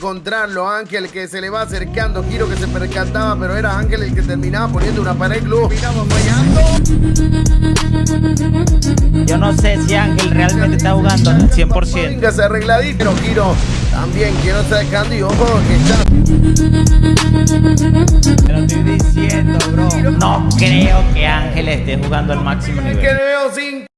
encontrarlo, Ángel que se le va acercando, Kiro que se percataba, pero era Ángel el que terminaba poniendo una pared glue. Miramos fallando. Yo no sé si Ángel realmente está jugando al 100%. Se arregladito, pero Kiro también quiero está dejando y ojo que está. Te lo estoy diciendo, bro. No creo que Ángel esté jugando al máximo nivel. le veo sin